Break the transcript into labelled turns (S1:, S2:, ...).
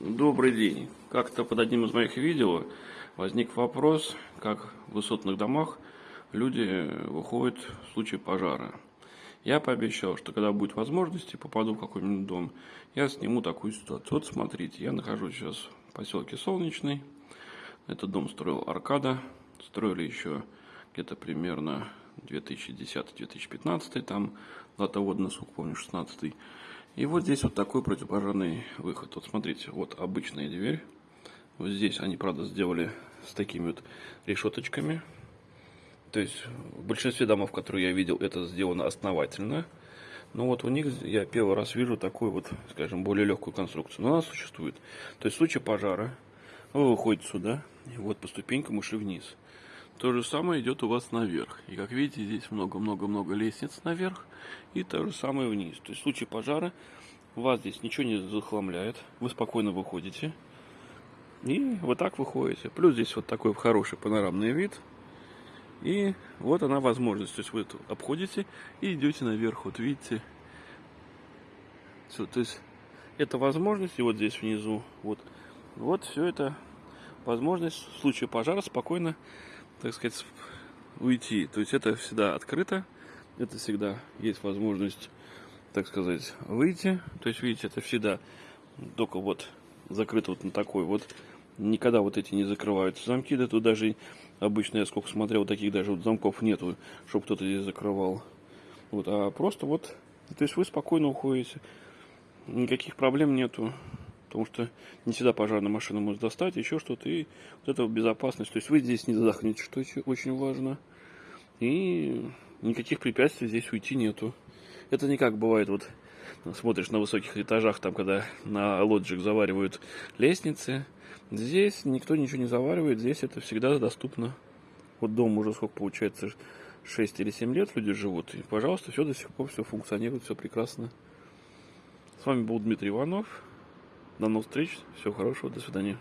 S1: Добрый день. Как-то под одним из моих видео возник вопрос, как в высотных домах люди выходят в случае пожара. Я пообещал, что когда будет возможность и попаду в какой-нибудь дом, я сниму такую ситуацию. Вот смотрите, я нахожусь сейчас в поселке Солнечный. Этот дом строил Аркада. Строили еще где-то примерно 2010-2015, там латоводный сук, помню, 16 и вот здесь вот такой противопожарный выход. Вот смотрите, вот обычная дверь. Вот здесь они, правда, сделали с такими вот решеточками. То есть в большинстве домов, которые я видел, это сделано основательно. Но вот у них я первый раз вижу такую вот, скажем, более легкую конструкцию. Но она существует. То есть в случае пожара вы выходите сюда, и вот по ступенькам ушли вниз. То же самое идет у вас наверх. И как видите, здесь много-много-много лестниц наверх. И то же самое вниз. То есть в случае пожара вас здесь ничего не захламляет. Вы спокойно выходите. И вот так выходите. Плюс здесь вот такой хороший панорамный вид. И вот она возможность. То есть вы обходите и идете наверх. Вот видите. Все, то есть это возможность. И вот здесь внизу. Вот, вот все это возможность в случае пожара спокойно так сказать, уйти. То есть это всегда открыто, это всегда есть возможность, так сказать, выйти. То есть, видите, это всегда только вот закрыто вот на такой вот. Никогда вот эти не закрываются замки, да тут даже обычно я сколько смотрел, таких даже вот замков нету, чтобы кто-то здесь закрывал. Вот, а просто вот, то есть вы спокойно уходите, никаких проблем нету потому что не всегда пожарная машина может достать, еще что-то, и вот это безопасность, то есть вы здесь не задохнетесь, что очень важно, и никаких препятствий здесь уйти нету. Это не как бывает, вот смотришь на высоких этажах, там, когда на лоджик заваривают лестницы, здесь никто ничего не заваривает, здесь это всегда доступно. Вот дом уже сколько получается, 6 или 7 лет люди живут, и, пожалуйста, все до сих пор, все функционирует, все прекрасно. С вами был Дмитрий Иванов. До новых встреч. Всего хорошего. До свидания.